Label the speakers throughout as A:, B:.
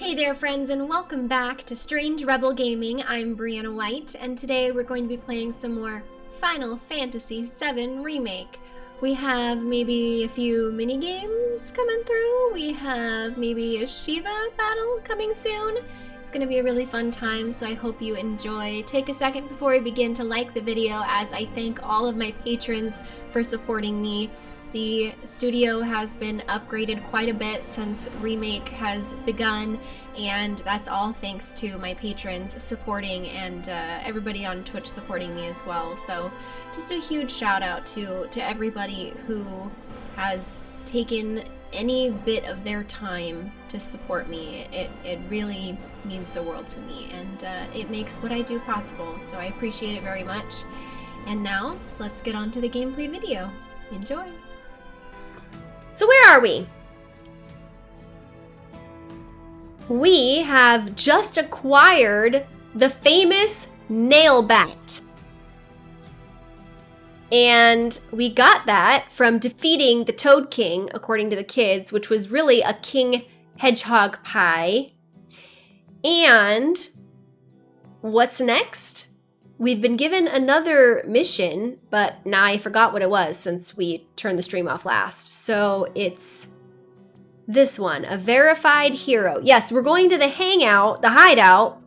A: Hey there friends and welcome back to Strange Rebel Gaming. I'm Brianna White and today we're going to be playing some more Final Fantasy VII Remake. We have maybe a few mini games coming through. We have maybe a Shiva battle coming soon. It's going to be a really fun time, so I hope you enjoy. Take a second before we begin to like the video as I thank all of my patrons for supporting me. The studio has been upgraded quite a bit since Remake has begun, and that's all thanks to my patrons supporting and uh, everybody on Twitch supporting me as well. So just a huge shout out to, to everybody who has taken any bit of their time to support me. It, it really means the world to me, and uh, it makes what I do possible, so I appreciate it very much. And now, let's get on to the gameplay video. Enjoy! So where are we? We have just acquired the famous nail bat. And we got that from defeating the Toad King, according to the kids, which was really a King Hedgehog pie. And what's next? We've been given another mission, but now I forgot what it was since we turned the stream off last. So it's this one, a verified hero. Yes, we're going to the hangout, the hideout,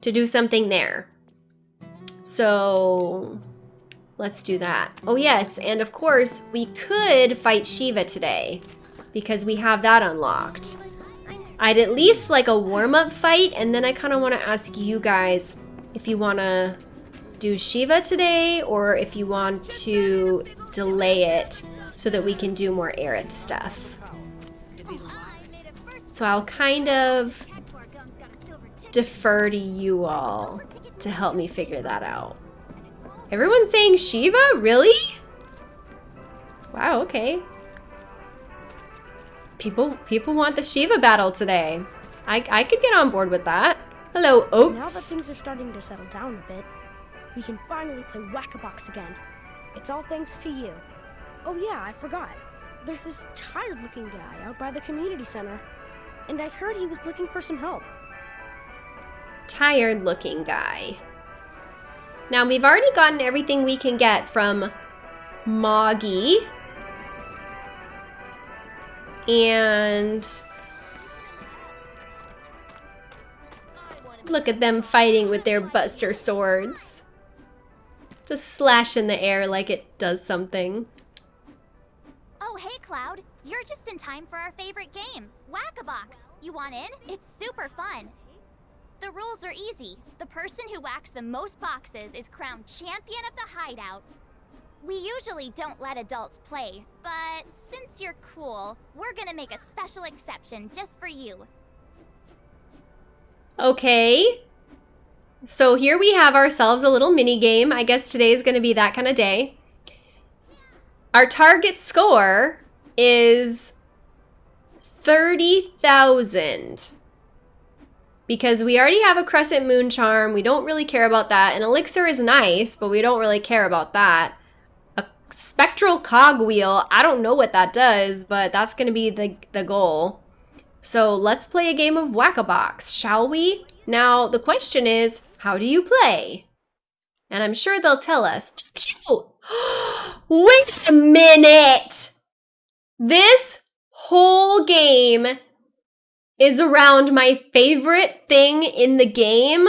A: to do something there. So let's do that. Oh yes, and of course, we could fight Shiva today because we have that unlocked. I'd at least like a warm-up fight, and then I kind of want to ask you guys if you want to do Shiva today or if you want to delay it so that we can do more Aerith stuff. So I'll kind of defer to you all to help me figure that out. Everyone's saying Shiva? Really? Wow, okay. People people want the Shiva battle today. I, I could get on board with that. Hello, Oats.
B: Now that things are starting to settle down a bit, we can finally play Whack-A-Box again. It's all thanks to you. Oh yeah, I forgot. There's this tired-looking guy out by the community center, and I heard he was looking for some help.
A: Tired-looking guy. Now, we've already gotten everything we can get from Moggy. And... Look at them fighting with their buster swords. Just slash in the air like it does something.
C: Oh, hey, Cloud. You're just in time for our favorite game, Whack-A-Box. You want in? It's super fun. The rules are easy. The person who whacks the most boxes is crowned champion of the hideout. We usually don't let adults play, but since you're cool, we're gonna make a special exception just for you.
A: Okay. So here we have ourselves a little mini game. I guess today is going to be that kind of day. Our target score is 30,000. Because we already have a Crescent Moon Charm. We don't really care about that. An Elixir is nice, but we don't really care about that. A Spectral Cogwheel. I don't know what that does, but that's going to be the, the goal. So let's play a game of Whack-A-Box, shall we? Now, the question is, how do you play? And I'm sure they'll tell us. Cute. Wait a minute. This whole game is around my favorite thing in the game.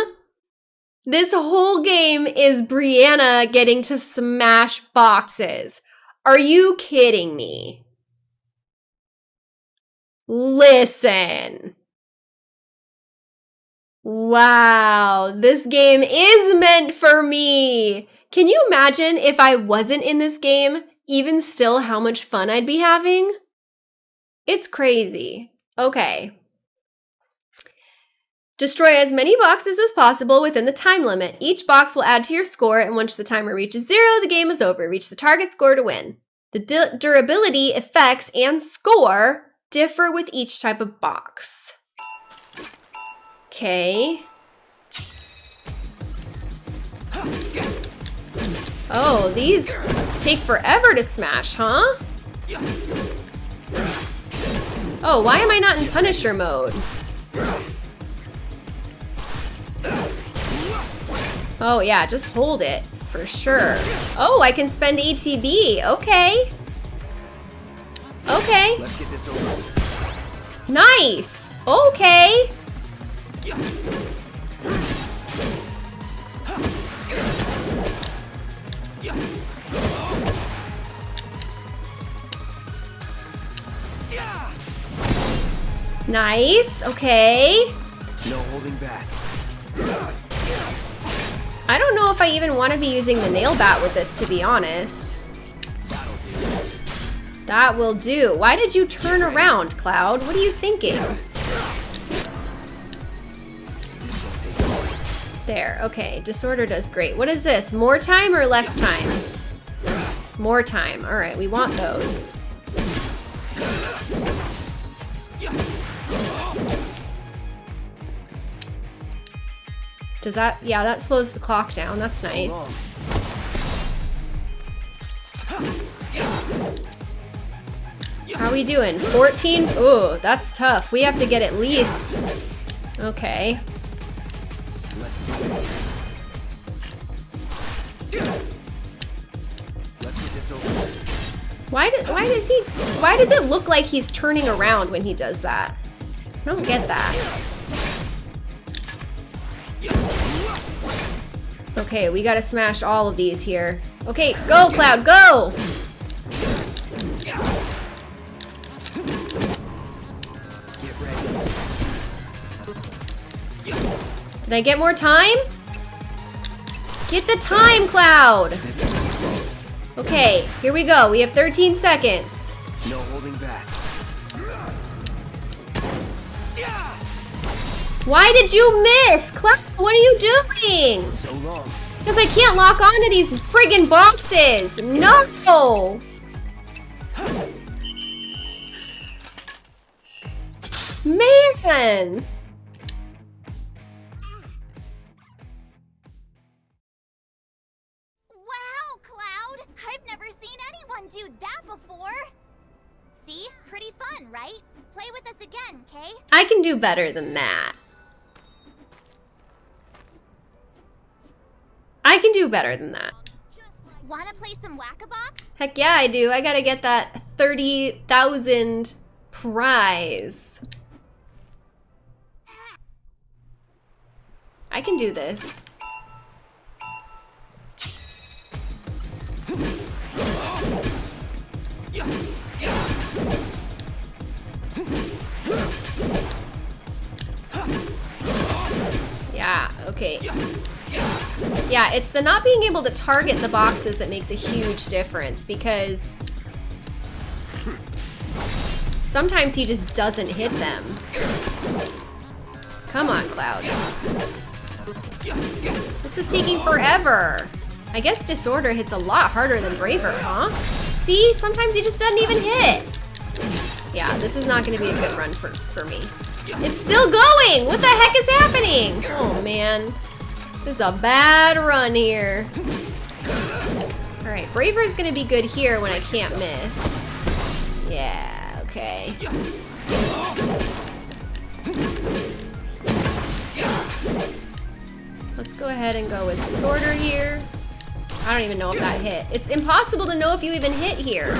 A: This whole game is Brianna getting to smash boxes. Are you kidding me? Listen. Wow, this game is meant for me. Can you imagine if I wasn't in this game, even still how much fun I'd be having? It's crazy. Okay. Destroy as many boxes as possible within the time limit. Each box will add to your score, and once the timer reaches zero, the game is over. Reach the target score to win. The durability, effects, and score differ with each type of box. Okay. Oh, these take forever to smash, huh? Oh, why am I not in Punisher mode? Oh yeah, just hold it, for sure. Oh, I can spend ATB, okay. Okay. Nice, okay. Nice. Okay.
D: No holding back.
A: I don't know if I even want to be using the nail bat with this, to be honest. That will do. Why did you turn around, Cloud? What are you thinking? There, okay. Disorder does great. What is this? More time or less time? More time. All right, we want those. Does that, yeah, that slows the clock down. That's nice. How are we doing? 14? Ooh, that's tough. We have to get at least... Okay. Why, do, why does he... Why does it look like he's turning around when he does that? I don't get that. Okay, we gotta smash all of these here. Okay, go, Cloud, go! Did I get more time? Get the time, Cloud! Okay, here we go. We have 13 seconds.
D: No holding back.
A: Why did you miss? Cloud, what are you doing?
D: So long.
A: It's because I can't lock onto these friggin' boxes. No! Man!
C: Fun, right? Play with us again, Kay?
A: I can do better than that. I can do better than that.
C: Wanna play some Whack-A-Box?
A: Heck yeah, I do. I gotta get that 30,000 prize. I can do this. Yeah, okay. Yeah, it's the not being able to target the boxes that makes a huge difference because sometimes he just doesn't hit them. Come on, Cloud. This is taking forever. I guess Disorder hits a lot harder than Braver, huh? See, sometimes he just doesn't even hit. Yeah, this is not gonna be a good run for, for me. It's still going! What the heck is happening? Oh man. This is a bad run here. Alright, Braver is gonna be good here when I can't miss. Yeah, okay. Let's go ahead and go with Disorder here. I don't even know if that hit. It's impossible to know if you even hit here.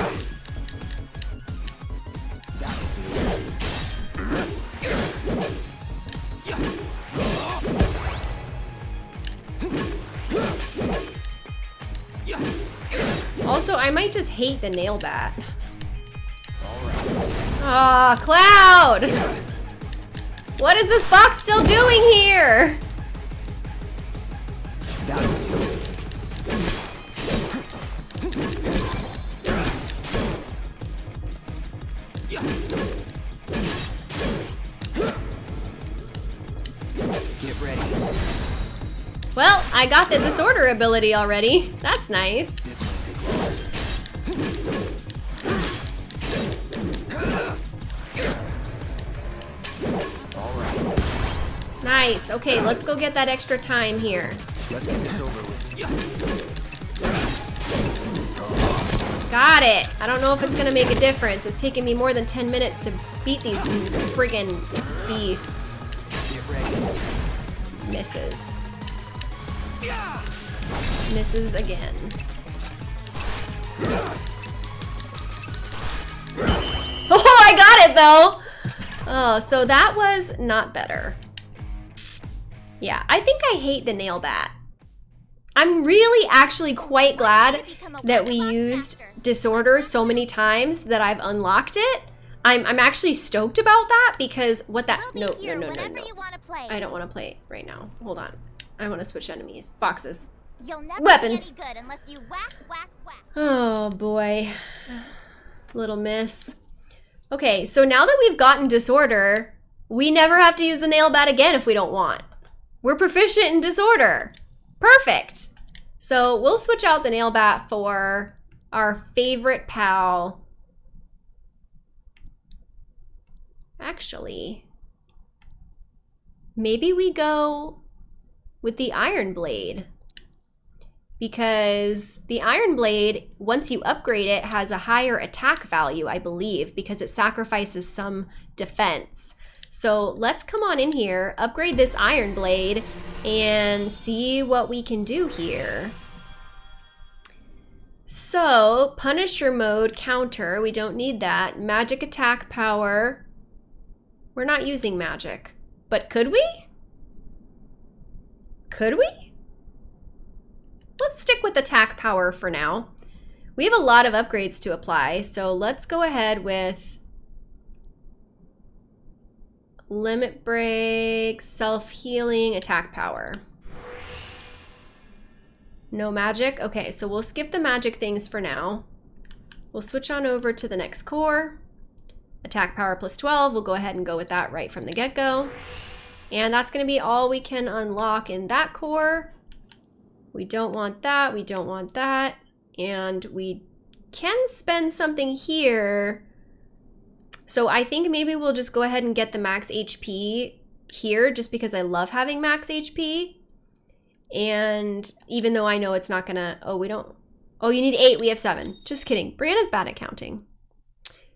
A: Also, I might just hate the nail bat. Ah, Cloud! What is this box still doing here?
D: Get ready.
A: Well, I got the disorder ability already. That's nice. Nice. Okay, let's go get that extra time here.
D: Let's get this over with.
A: Got it. I don't know if it's gonna make a difference. It's taken me more than 10 minutes to beat these friggin' beasts. Misses. Misses again. Oh, I got it though! Oh, so that was not better. Yeah, I think I hate the nail bat. I'm really actually quite glad that we used disorder so many times that I've unlocked it. I'm, I'm actually stoked about that because what that no no no no no
C: you want to.
A: I don't want to play right now. Hold on. I want to switch enemies. Boxes. Weapons.
C: be any good unless you whack, whack, whack.
A: Oh boy. Little miss. Okay, so now that we've gotten disorder, we never have to use the nail bat again if we don't want. We're proficient in disorder. Perfect. So we'll switch out the nail bat for our favorite pal. Actually, maybe we go with the iron blade because the Iron Blade, once you upgrade it, has a higher attack value, I believe, because it sacrifices some defense. So let's come on in here, upgrade this Iron Blade, and see what we can do here. So, Punisher mode, counter, we don't need that. Magic attack power, we're not using magic. But could we? Could we? let's stick with attack power for now. We have a lot of upgrades to apply, so let's go ahead with limit break, self-healing, attack power. No magic? Okay, so we'll skip the magic things for now. We'll switch on over to the next core. Attack power plus 12, we'll go ahead and go with that right from the get-go. And that's gonna be all we can unlock in that core. We don't want that, we don't want that. And we can spend something here. So I think maybe we'll just go ahead and get the max HP here just because I love having max HP. And even though I know it's not gonna, oh, we don't, oh, you need eight, we have seven. Just kidding, Brianna's bad at counting.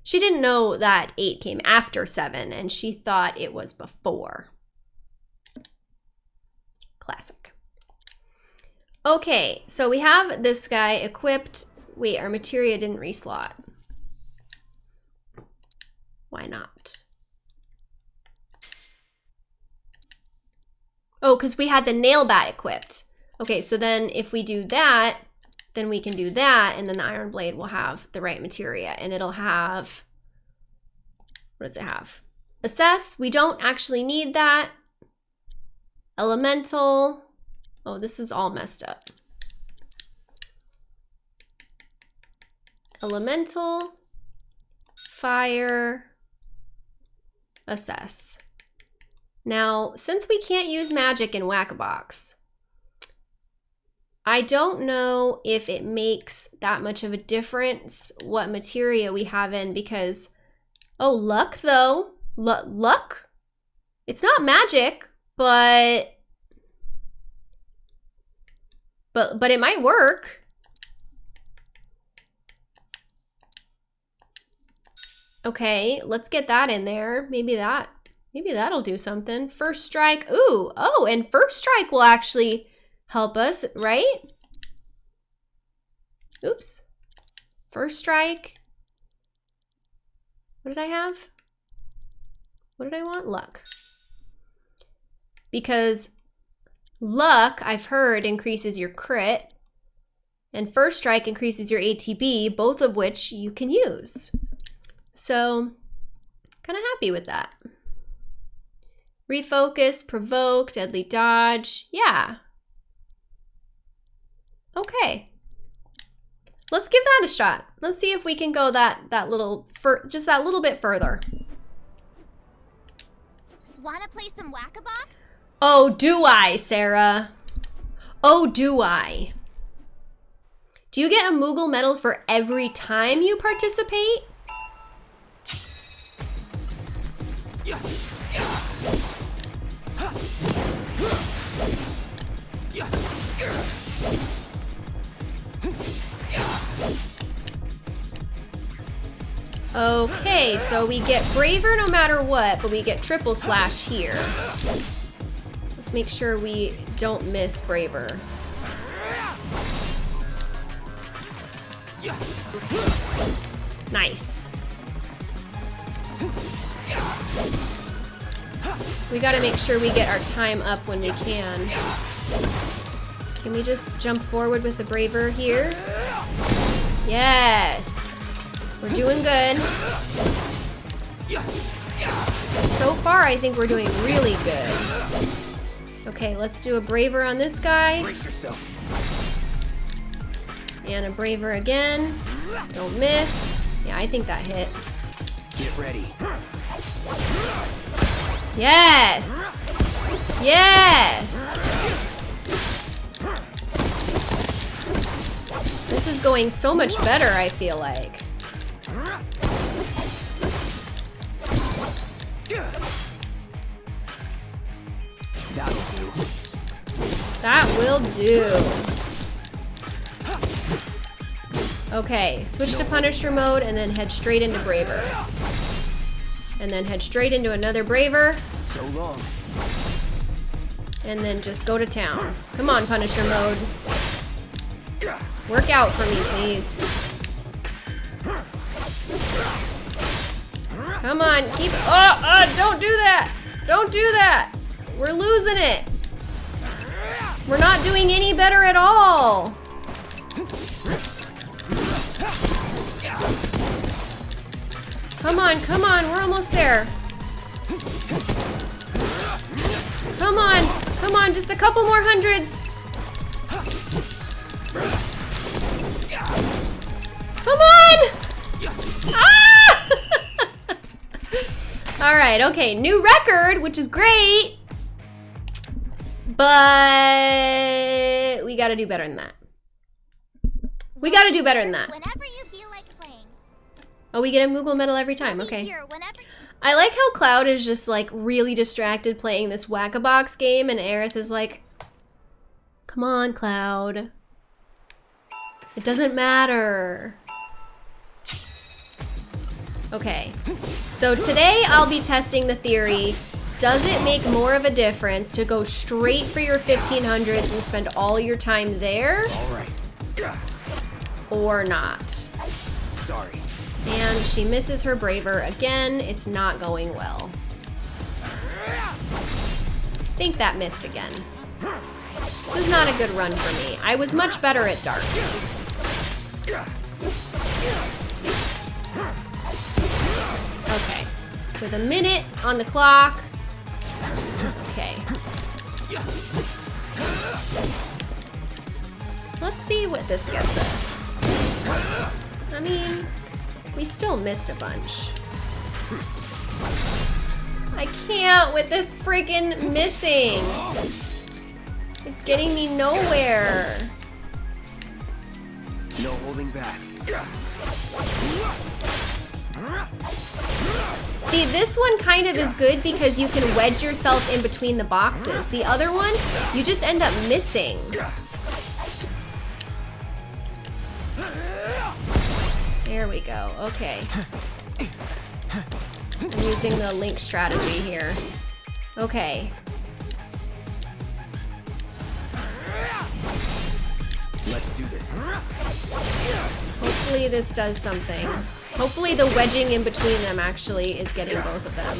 A: She didn't know that eight came after seven and she thought it was before. Classic. Okay, so we have this guy equipped. Wait, our materia didn't reslot. Why not? Oh, because we had the nail bat equipped. Okay, so then if we do that, then we can do that, and then the iron blade will have the right materia, and it'll have, what does it have? Assess, we don't actually need that. Elemental, oh, this is all messed up. Elemental, fire, assess. Now, since we can't use magic in Whack-A-Box, I don't know if it makes that much of a difference what materia we have in because, oh, luck though. L luck? It's not magic, but, but, but it might work. Okay, let's get that in there. Maybe that, maybe that'll do something. First strike, ooh, oh, and first strike will actually help us, right? Oops. First strike. What did I have? What did I want? Luck. Because luck, I've heard, increases your crit. And first strike increases your ATB, both of which you can use. So, kind of happy with that. Refocus, provoke, deadly dodge. Yeah. Okay. Let's give that a shot. Let's see if we can go that that little for just that little bit further.
C: Wanna play some whack-a-box?
A: Oh, do I, Sarah? Oh, do I? Do you get a Moogle medal for every time you participate? Okay, so we get braver no matter what, but we get triple slash here. Let's make sure we don't miss Braver. Nice. We gotta make sure we get our time up when we can. Can we just jump forward with the Braver here? Yes! We're doing good. So far, I think we're doing really good. Okay, let's do a Braver on this guy. And a Braver again. Don't miss. Yeah, I think that hit.
D: Get ready.
A: Yes! Yes! This is going so much better, I feel like.
D: That'll do.
A: That will do. Okay, switch to Punisher mode and then head straight into Braver. And then head straight into another Braver.
D: So long.
A: And then just go to town. Come on, Punisher mode. Work out for me, please. Come on, keep. Oh, oh, don't do that! Don't do that! We're losing it! We're not doing any better at all! Come on, come on, we're almost there. Come on, come on, just a couple more hundreds. Come on! Ah! All right, okay, new record, which is great. But we gotta do better than that. We gotta do better than that. Oh, we get a Moogle medal every time, okay. I like how Cloud is just like really distracted playing this whack-a-box game and Aerith is like, come on, Cloud. It doesn't matter. Okay, so today I'll be testing the theory, does it make more of a difference to go straight for your 1500s and spend all your time there
D: All right.
A: or not?
D: Sorry.
A: And she misses her braver again. It's not going well. I think that missed again. This is not a good run for me. I was much better at darts. Okay. With a minute on the clock. Okay. Let's see what this gets us. I mean, we still missed a bunch. I can't with this freaking missing. It's getting me nowhere.
D: No holding back.
A: See, this one kind of is good because you can wedge yourself in between the boxes. The other one, you just end up missing. There we go. Okay. I'm using the link strategy here. Okay.
D: Let's do this.
A: Hopefully this does something. Hopefully the wedging in between them actually is getting both of them.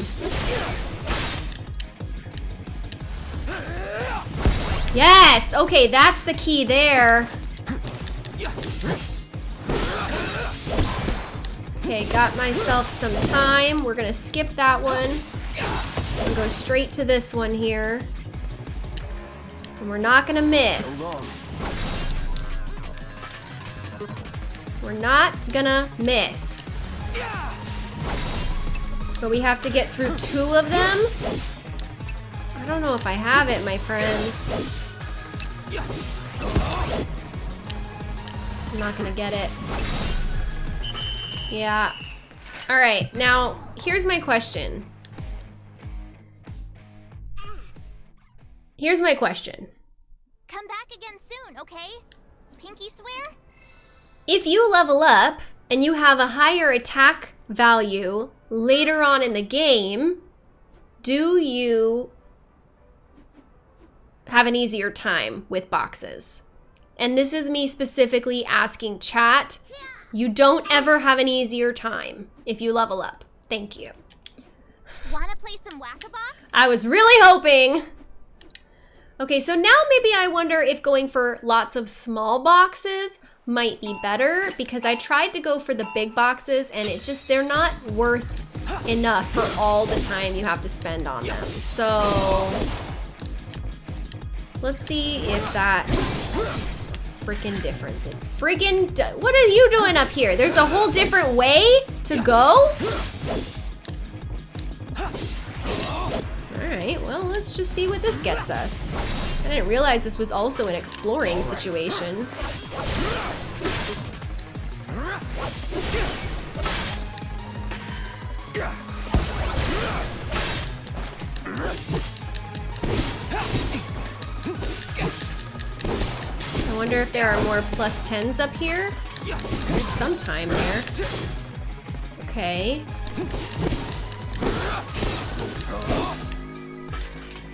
A: Yes! Okay, that's the key there. Okay, got myself some time. We're gonna skip that one. And go straight to this one here. And we're not gonna miss. We're not gonna miss. But we have to get through two of them? I don't know if I have it, my friends. I'm not gonna get it. Yeah. Alright, now, here's my question. Here's my question.
C: come back again soon, okay? Pinky swear?
A: If you level up and you have a higher attack value later on in the game, do you have an easier time with boxes. And this is me specifically asking chat. You don't ever have an easier time if you level up. Thank you.
C: Wanna play some whack-a-box?
A: I was really hoping. Okay, so now maybe I wonder if going for lots of small boxes might be better because I tried to go for the big boxes and it just, they're not worth enough for all the time you have to spend on them. So let's see if that makes a freaking difference. It friggin' what are you doing up here? There's a whole different way to go? Alright, well, let's just see what this gets us. I didn't realize this was also an exploring situation. I wonder if there are more plus 10s up here? There's some time there. Okay.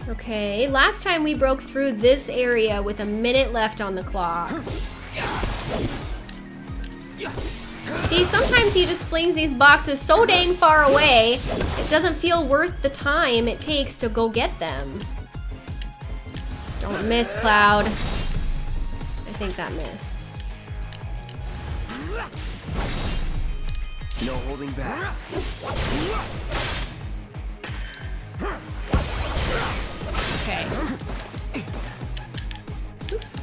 A: Okay, last time we broke through this area with a minute left on the clock. See, sometimes he just flings these boxes so dang far away, it doesn't feel worth the time it takes to go get them. Don't miss, Cloud. I think that missed.
D: No holding back.
A: Okay. Oops.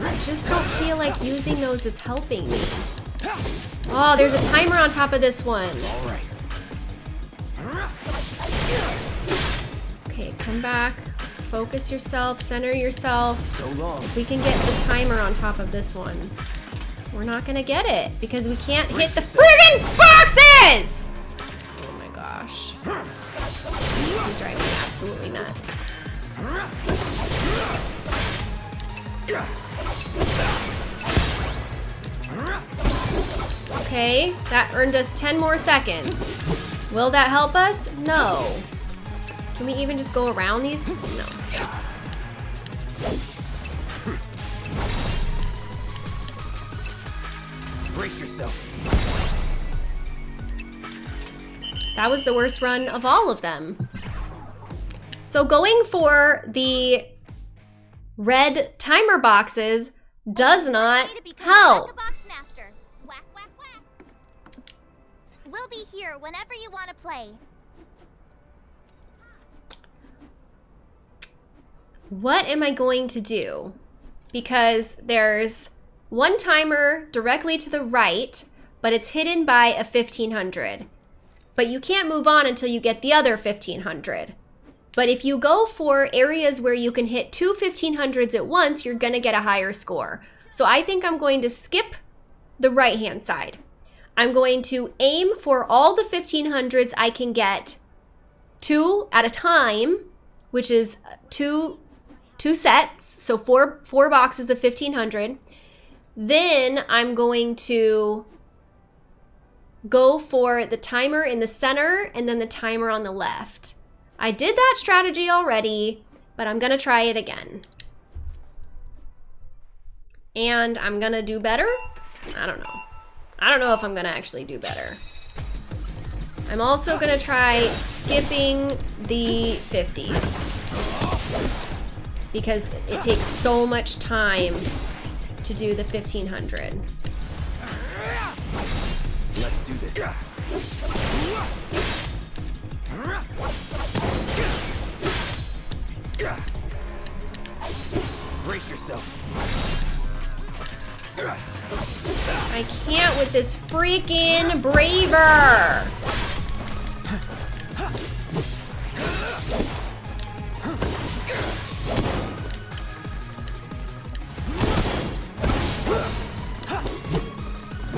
A: I just don't feel like using those is helping me. Oh, there's a timer on top of this one.
D: All right.
A: Okay, come back. Focus yourself, center yourself.
D: So long.
A: If we can get the timer on top of this one, we're not gonna get it because we can't hit the friggin' boxes! Oh my gosh. This is driving me absolutely nuts. Okay, that earned us 10 more seconds. Will that help us? No. Can we even just go around these? No.
D: Brace yourself.
A: That was the worst run of all of them. So going for the red timer boxes does not
C: Way to become
A: help.
C: We'll be here whenever you want to play.
A: What am I going to do? Because there's one timer directly to the right, but it's hidden by a 1500. But you can't move on until you get the other 1500. But if you go for areas where you can hit two 1500s at once, you're going to get a higher score. So I think I'm going to skip the right hand side. I'm going to aim for all the 1500s I can get two at a time, which is two two sets, so four four boxes of 1500. Then I'm going to go for the timer in the center and then the timer on the left. I did that strategy already, but I'm going to try it again. And I'm going to do better? I don't know. I don't know if I'm to actually do better. I'm also to try skipping the 50s because it takes so much time to do the 1500.
D: Let's do this. Brace yourself.
A: I can't with this freaking braver.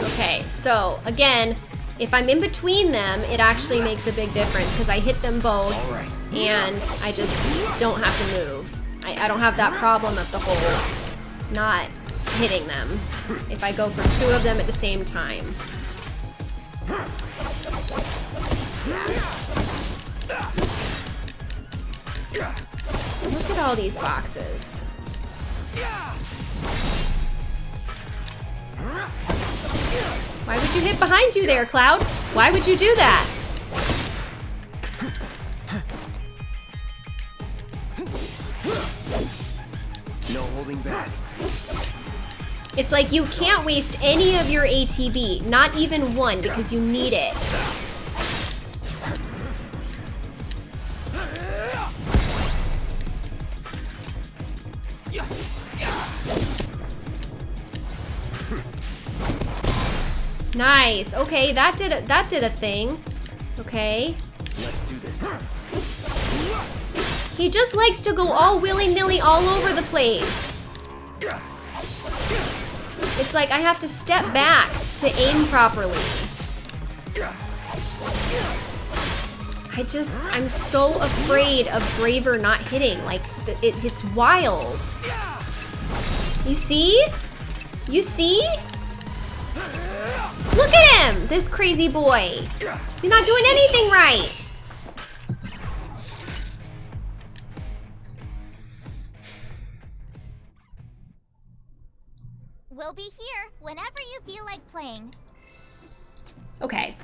A: Okay, so again, if I'm in between them, it actually makes a big difference because I hit them both and I just don't have to move. I, I don't have that problem of the whole not hitting them if I go for two of them at the same time. Look at all these boxes. Why would you hit behind you there, Cloud? Why would you do that?
D: No holding back.
A: It's like you can't waste any of your ATB, not even one, because you need it. Nice. Okay, that did a, that did a thing. Okay.
D: Let's do this.
A: He just likes to go all willy-nilly all over the place. It's like I have to step back to aim properly. I just, I'm so afraid of Braver not hitting. Like, it, it's wild. You see? You see? Look at him, this crazy boy. He's not doing anything right.
C: We'll be here whenever you feel like playing.
A: Okay.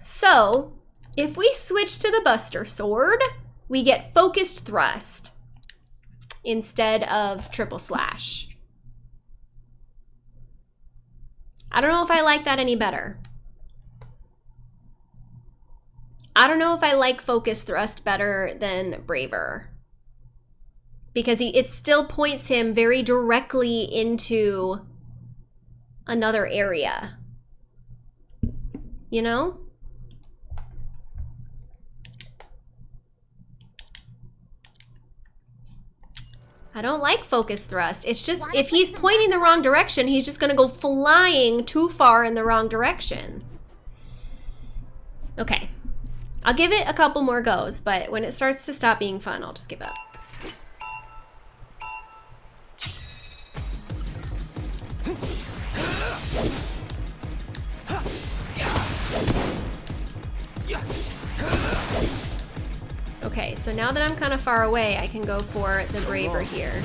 A: So, if we switch to the Buster Sword, we get Focused Thrust instead of Triple Slash. I don't know if I like that any better. I don't know if I like Focused Thrust better than Braver. Because he, it still points him very directly into another area. You know? I don't like focus thrust. It's just, if he's pointing the wrong direction, he's just gonna go flying too far in the wrong direction. Okay. I'll give it a couple more goes, but when it starts to stop being fun, I'll just give up. Okay, so now that I'm kind of far away, I can go for the Braver here.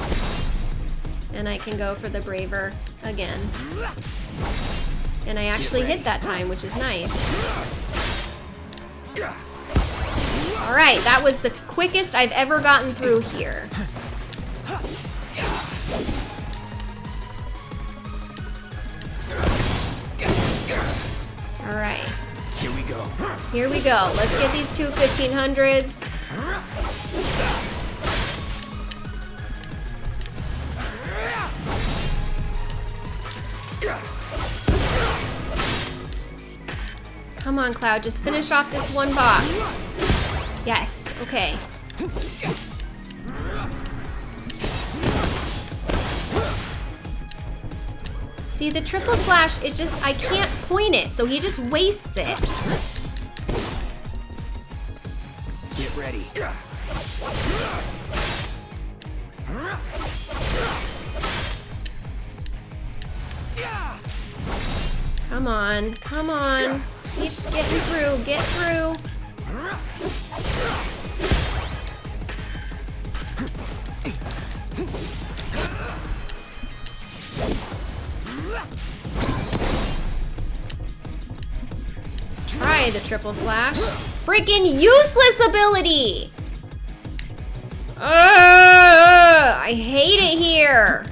A: And I can go for the Braver again. And I actually hit that time, which is nice. Alright, that was the quickest I've ever gotten through here. Alright,
D: Here we go.
A: here we go. Let's get these two 1500s. Come on, Cloud, just finish off this one box. Yes, okay. See, the triple slash, it just, I can't point it, so he just wastes it.
D: Ready.
A: Come on, come on. Keep getting through, get through. The triple slash. Freaking useless ability! Ugh, I hate it here.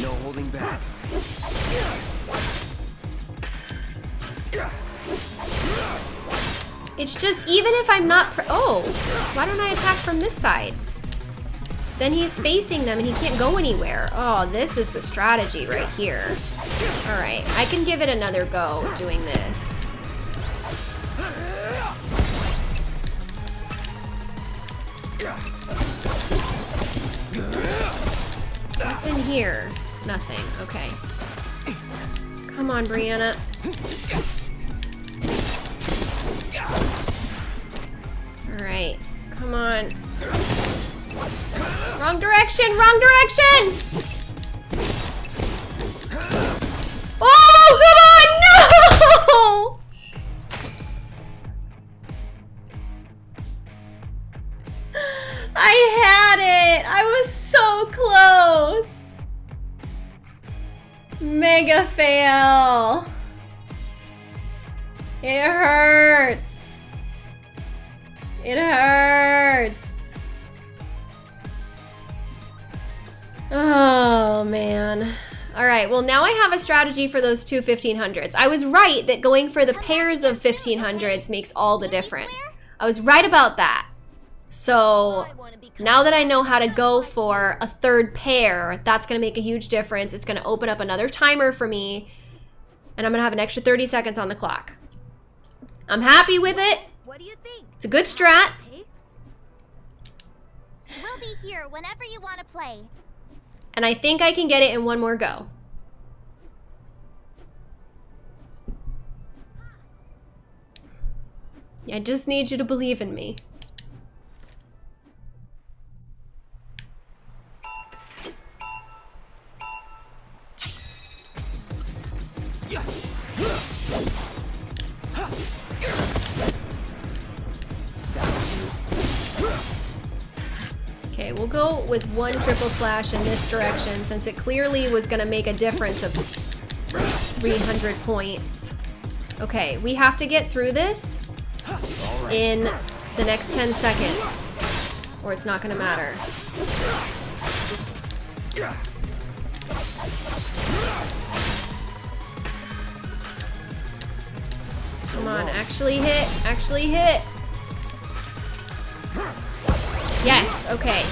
D: No holding back.
A: It's just, even if I'm not, oh, why don't I attack from this side? Then he's facing them and he can't go anywhere. Oh, this is the strategy right here. All right, I can give it another go doing this. What's in here? Nothing, okay. Come on, Brianna. All right, come on. Wrong direction, wrong direction! it! I was so close! Mega fail! It hurts! It hurts! Oh, man. All right, well now I have a strategy for those two 1500s. I was right that going for the pairs of 1500s makes all the difference. I was right about that. So now that I know how to go for a third pair, that's going to make a huge difference. It's going to open up another timer for me, and I'm going to have an extra 30 seconds on the clock. I'm happy with it.
C: What do you think?
A: It's a good strat.
C: We'll be here whenever you want to play.
A: And I think I can get it in one more go. I just need you to believe in me. Okay, we'll go with one triple slash in this direction since it clearly was going to make a difference of 300 points. Okay, we have to get through this in the next 10 seconds or it's not going to matter. Come on, actually hit, actually hit. Yes, okay.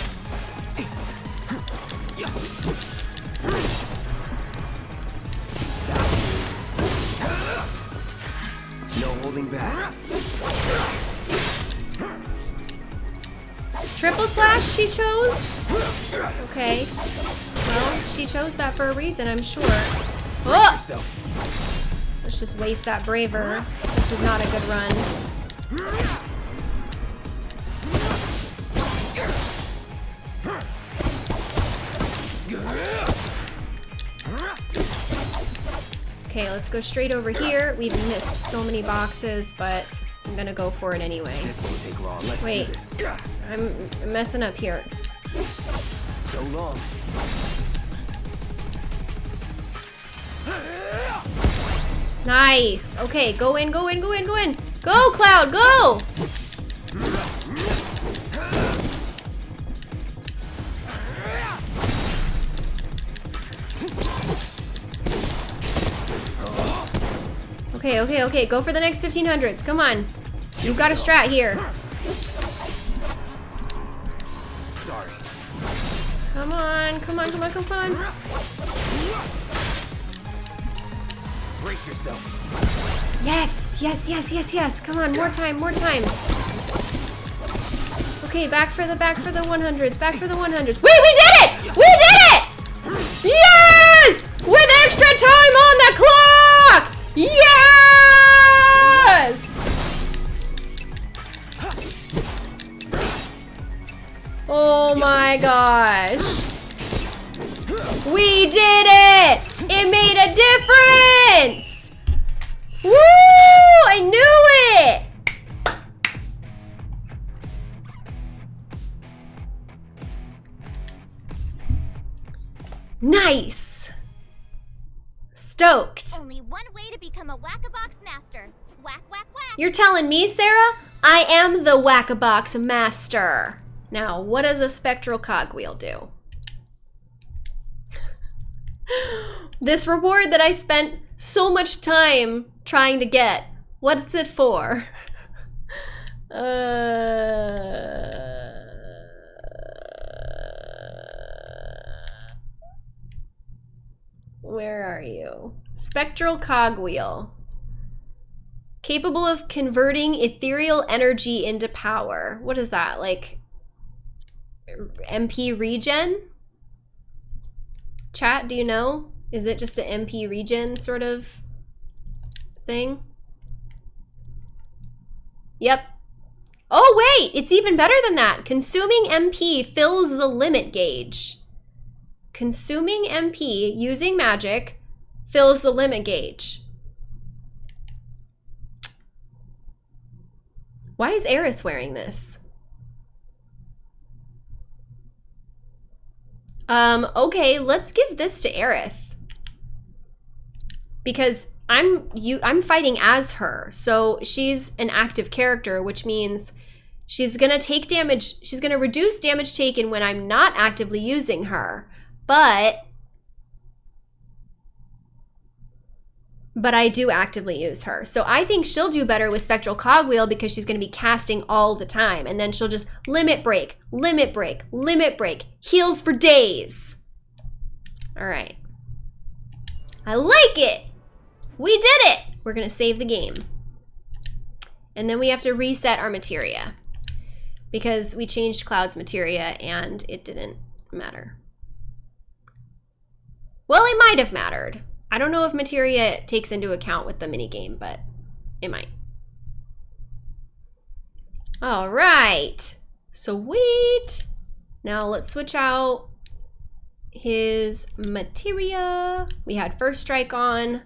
D: No holding back.
A: Triple slash she chose? Okay. Well, she chose that for a reason, I'm sure. Oh! Let's just waste that braver. Is not a good run. Okay, let's go straight over here. We've missed so many boxes, but I'm gonna go for it anyway. Wait. I'm messing up here.
D: So long.
A: Nice. Okay, go in, go in, go in, go in. Go, Cloud, go! Okay, okay, okay. Go for the next 1500s. Come on. You've got a strat here.
D: Sorry.
A: Come on, come on, come on, come on.
D: Yourself.
A: Yes, yes, yes, yes, yes. Come on, more time, more time. Okay, back for the back for the 100s. Back for the 100s. Wait, we did it! We did it! Yes! With extra time on the clock! Yes! Oh my gosh. We did it! It made a difference! Woo! I knew it! Nice! Stoked.
C: Only one way to become a Whack-a-Box master. Whack, whack, whack.
A: You're telling me, Sarah? I am the Whack-a-Box master. Now, what does a spectral cogwheel do? this reward that I spent so much time trying to get, what's it for? uh... Where are you? Spectral cogwheel. Capable of converting ethereal energy into power. What is that? Like MP regen? Chat, do you know? Is it just an MP regen sort of thing? Yep. Oh wait, it's even better than that. Consuming MP fills the limit gauge. Consuming MP using magic fills the limit gauge. Why is Aerith wearing this? Um, okay, let's give this to Aerith. because I'm you I'm fighting as her. So she's an active character, which means she's going to take damage. She's going to reduce damage taken when I'm not actively using her. But but I do actively use her. So I think she'll do better with Spectral Cogwheel because she's going to be casting all the time. And then she'll just limit break, limit break, limit break, heals for days. All right. I like it. We did it. We're to save the game. And then we have to reset our materia because we changed Cloud's materia and it didn't matter. Well, it might have mattered. I don't know if materia takes into account with the minigame, but it might. All right. So sweet. Now let's switch out his materia. We had first strike on.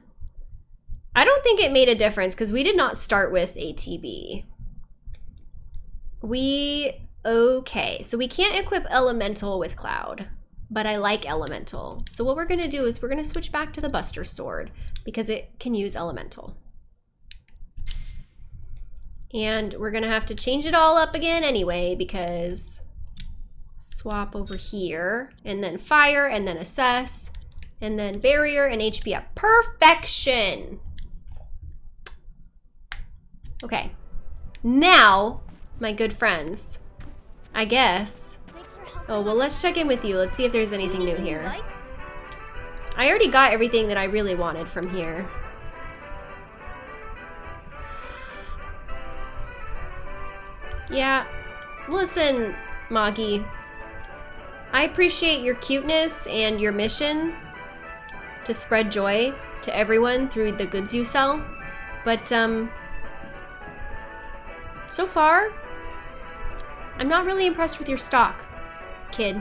A: I don't think it made a difference because we did not start with ATB. We, okay, so we can't equip Elemental with Cloud, but I like Elemental. So what we're gonna do is we're gonna switch back to the Buster Sword because it can use Elemental. And we're gonna have to change it all up again anyway because swap over here and then fire and then assess and then barrier and HP up. Perfection! Okay. Now, my good friends, I guess. Oh, well, let's check in with you. Let's see if there's anything new here. I already got everything that I really wanted from here. Yeah, listen, Moggy. I appreciate your cuteness and your mission to spread joy to everyone through the goods you sell. But, um, so far, I'm not really impressed with your stock, kid.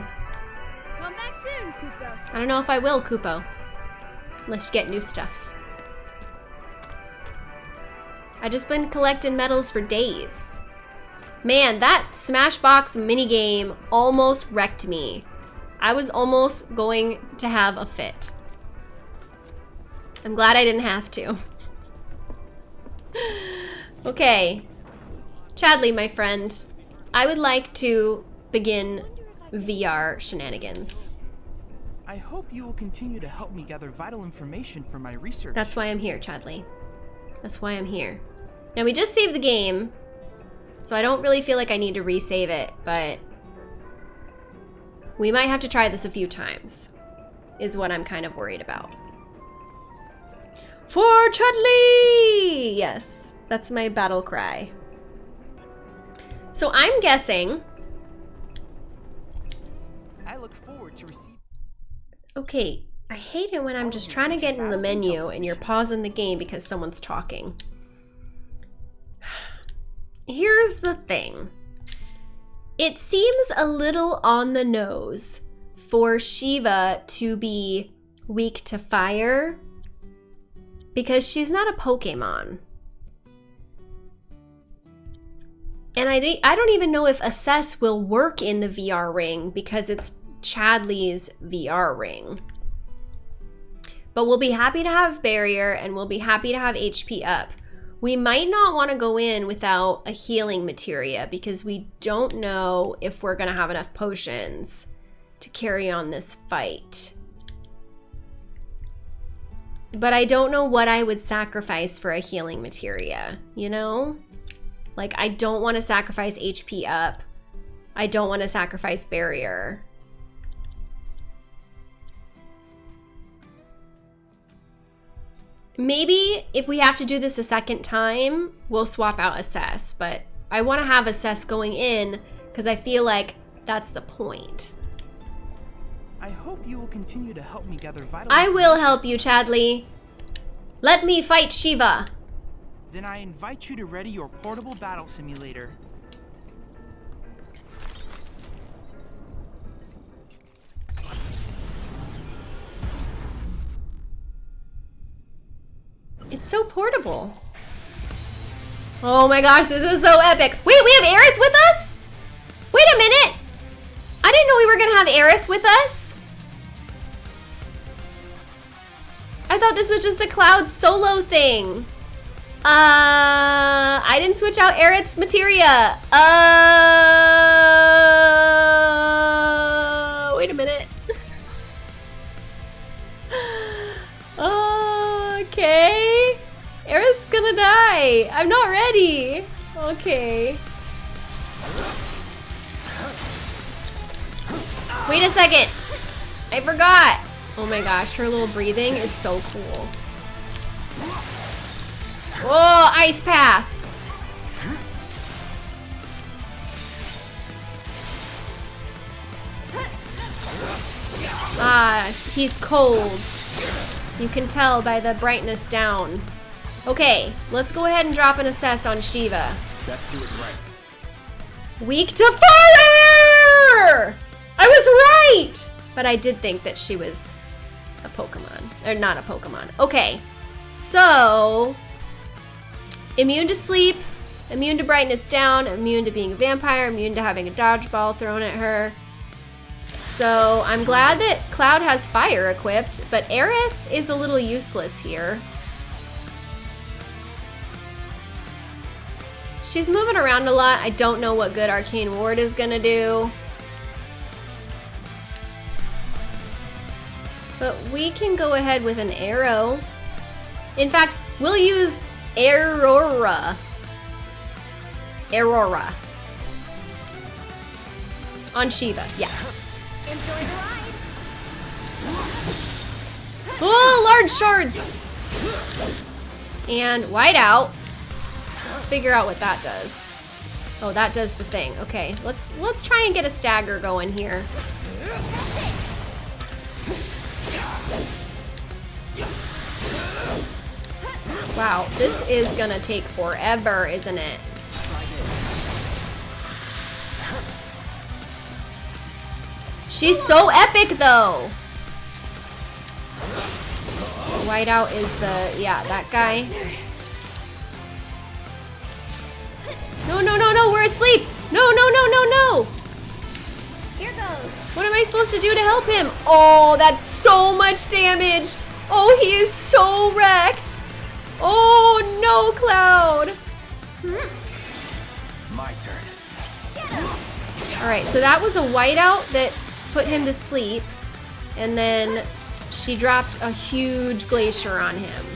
B: Come back soon, Kupo.
A: I don't know if I will. Unless you get new stuff. I just been collecting medals for days. Man, that Smashbox minigame almost wrecked me. I was almost going to have a fit. I'm glad I didn't have to. okay. Chadley, my friend, I would like to begin VR shenanigans.
E: I hope you will continue to help me gather vital information for my research.
A: That's why I'm here, Chadley. That's why I'm here. Now, we just saved the game, so I don't really feel like I need to resave it, but we might have to try this a few times, is what I'm kind of worried about. For Chudley! Yes, that's my battle cry. So I'm guessing...
E: I look forward to receive.
A: Okay, I hate it when I'm just trying to get in the menu and you're pausing the game because someone's talking. Here's the thing. It seems a little on the nose for Shiva to be weak to fire because she's not a Pokemon. And I, I don't even know if Assess will work in the VR ring because it's Chadley's VR ring. But we'll be happy to have Barrier and we'll be happy to have HP up. We might not want to go in without a healing materia because we don't know if we're going to have enough potions to carry on this fight. But I don't know what I would sacrifice for a healing materia, you know? Like, I don't want to sacrifice HP up. I don't want to sacrifice barrier. Maybe if we have to do this a second time, we'll swap out assess, but I want to have assess going in because I feel like that's the point.
E: I hope you will continue to help me gather vital.
A: I will help you, Chadley. Let me fight Shiva.
E: Then I invite you to ready your portable battle simulator.
A: It's so portable. Oh my gosh, this is so epic. Wait, we have Aerith with us? Wait a minute. I didn't know we were going to have Aerith with us. I thought this was just a Cloud solo thing. Uh, I didn't switch out Aerith's materia. Uh, wait a minute. okay. Aerith's gonna die. I'm not ready. Okay. Wait a second. I forgot. Oh my gosh, her little breathing is so cool. Whoa, ice path. Ah, he's cold. You can tell by the brightness down. Okay, let's go ahead and drop an assess on Shiva.
D: Let's do it right.
A: Weak to fire! I was right! But I did think that she was a Pokemon. Or not a Pokemon. Okay, so immune to sleep, immune to brightness down, immune to being a vampire, immune to having a dodgeball thrown at her. So I'm glad that Cloud has fire equipped, but Aerith is a little useless here. She's moving around a lot. I don't know what good Arcane Ward is gonna do. But we can go ahead with an arrow. In fact, we'll use Aurora. Aurora. On Shiva, yeah. Oh, large shards! And whiteout. Let's figure out what that does. Oh, that does the thing. Okay, let's let's try and get a stagger going here. Wow, this is gonna take forever, isn't it? She's so epic though! Whiteout is the, yeah, that guy. No, no, no, no, we're asleep! No, no, no, no, no!
C: Here goes.
A: What am I supposed to do to help him? Oh, that's so much damage! Oh, he is so wrecked! Oh, no, Cloud!
D: My turn.
A: Alright, so that was a whiteout that put him to sleep. And then she dropped a huge glacier on him.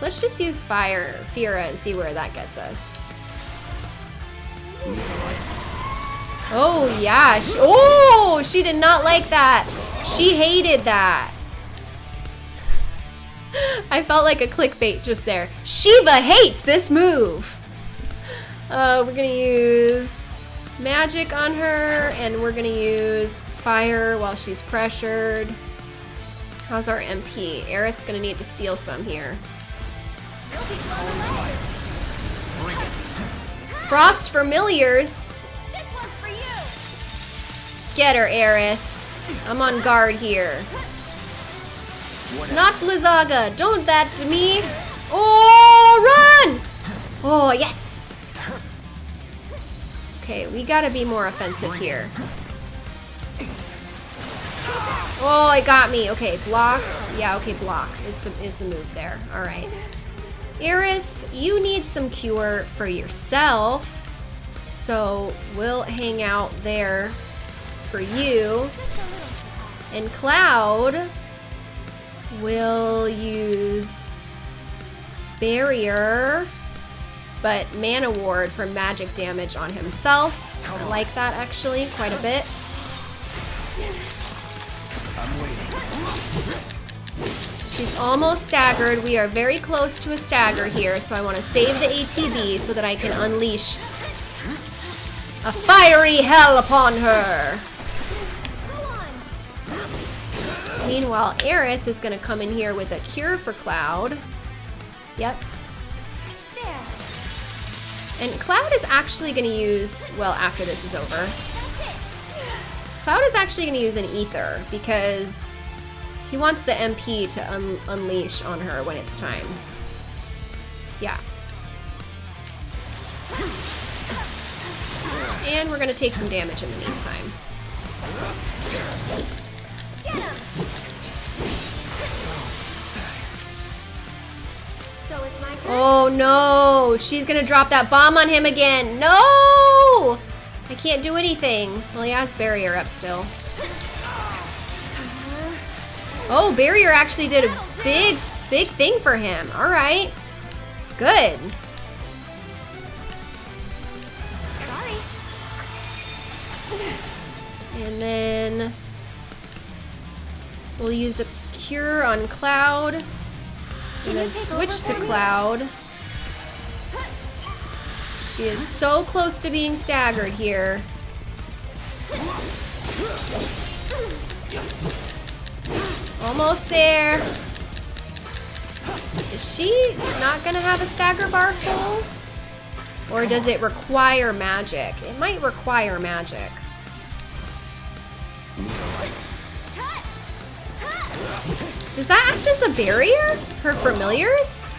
A: Let's just use fire, Fira, and see where that gets us. Oh, yeah. She, oh, she did not like that. She hated that. I felt like a clickbait just there. Shiva hates this move. Uh, we're gonna use magic on her, and we're gonna use fire while she's pressured. How's our MP? Aerith's gonna need to steal some here. Frost Familiars. Get her, Aerith. I'm on guard here. Not Blizzaga. Don't that to me. Oh, run! Oh, yes. Okay, we gotta be more offensive here. Oh, it got me. Okay, block. Yeah, okay, block is the is the move there. All right. Aerith, you need some cure for yourself. So we'll hang out there for you. And Cloud will use Barrier, but Mana Ward for magic damage on himself. I like that actually quite a bit.
D: I'm.
A: She's almost staggered. We are very close to a stagger here, so I want to save the ATB so that I can unleash a fiery hell upon her. Meanwhile, Aerith is going to come in here with a cure for Cloud. Yep.
C: There.
A: And Cloud is actually going to use, well, after this is over, Cloud is actually going to use an Ether because he wants the MP to un unleash on her when it's time. Yeah. And we're going to take some damage in the meantime.
C: Get him.
A: Oh no, she's gonna drop that bomb on him again. No! I can't do anything. Well, he has barrier up still. Oh, barrier actually did a big, big thing for him. All right. Good. And then we'll use a cure on Cloud. Then switch to Cloud. She is so close to being staggered here. Almost there. Is she not gonna have a stagger bar full? Or does it require magic? It might require magic. Does that act as a barrier? Her familiars?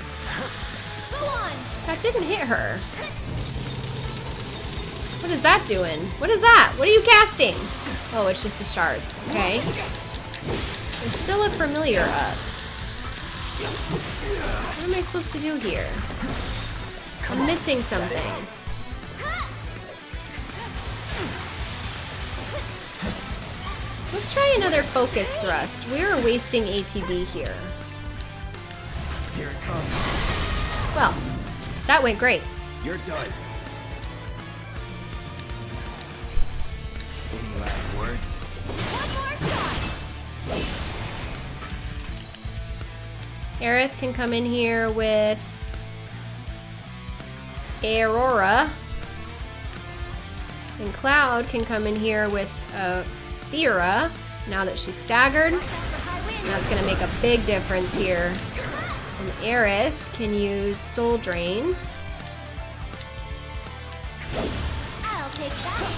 A: That didn't hit her. What is that doing? What is that? What are you casting? Oh, it's just the shards. Okay. There's still a familiar up. What am I supposed to do here? I'm missing something. Let's try another focus thrust. We are wasting ATB here.
D: Here it comes.
A: Well, that went great.
D: You're done. Any last words?
C: One more shot.
A: Aerith can come in here with Aurora. And Cloud can come in here with uh, Fira, now that she's staggered. That's gonna make a big difference here. And Aerith can use Soul Drain.
C: I'll take that.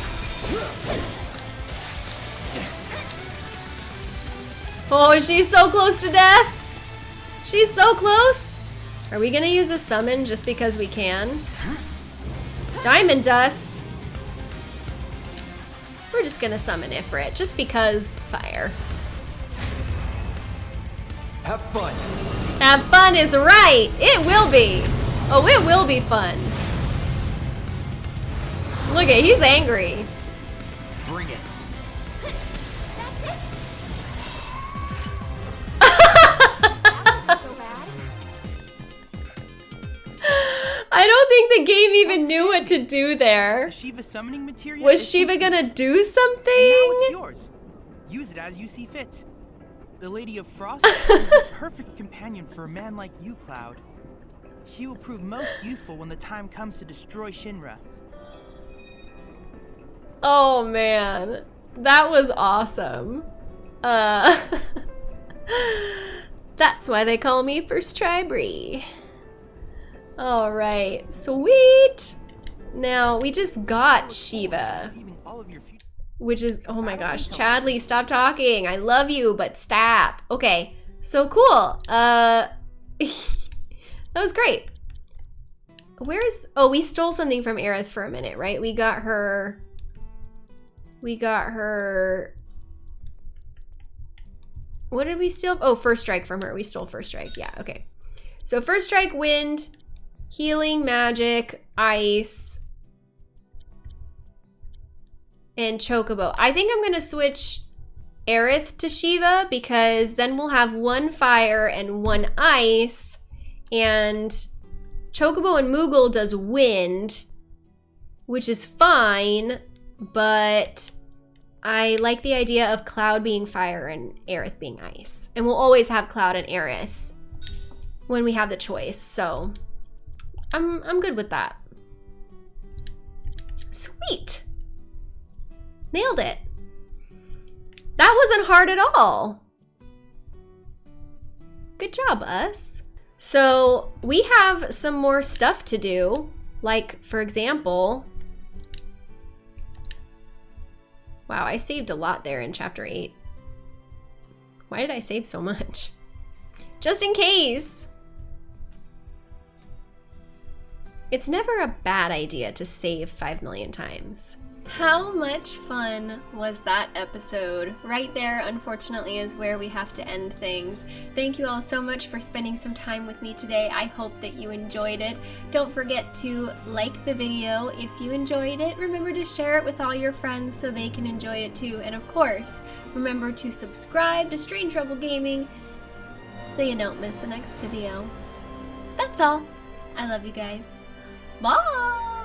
A: Oh, she's so close to death! She's so close! Are we gonna use a summon just because we can? Diamond Dust! We're just gonna summon Ifrit, just because fire.
D: Have fun.
A: Have fun is right! It will be! Oh, it will be fun. Look at, he's angry.
D: Bring it.
A: Think the game even knew what to do there.
E: The Shiva summoning materia
A: Was Shiva gonna do
E: And now it's
A: something?
E: yours. Use it as you see fit. The Lady of Frost is the perfect companion for a man like you, Cloud. She will prove most useful when the time comes to destroy Shinra.
A: Oh man, that was awesome. Uh, that's why they call me First Try Bree. All right, sweet. Now we just got Shiva, which is oh my gosh, Chadley, stop talking. I love you, but stop. Okay, so cool. Uh, that was great. Where's oh we stole something from Aerith for a minute, right? We got her. We got her. What did we steal? Oh, first strike from her. We stole first strike. Yeah, okay. So first strike, wind, healing, magic, ice, and chocobo. I think I'm gonna switch Aerith to Shiva because then we'll have one fire and one ice, and Chocobo and Moogle does wind, which is fine, but I like the idea of Cloud being fire and Aerith being ice. And we'll always have Cloud and Aerith when we have the choice, so I'm, I'm good with that. Sweet. Nailed it. That wasn't hard at all. Good job, us. So we have some more stuff to do. Like, for example, wow, I saved a lot there in chapter 8. Why did I save so much? Just in case. It's never a bad idea to save 5 million times. How much fun was that episode? Right there, unfortunately, is where we have to end things. Thank you all so much for spending some time with me today. I hope that you enjoyed it. Don't forget to like the video if you enjoyed it. Remember to share it with all your friends so they can enjoy it too. And of course, remember to subscribe to Strange Rebel Gaming so you don't miss the next video. That's all. I love you guys. Bye!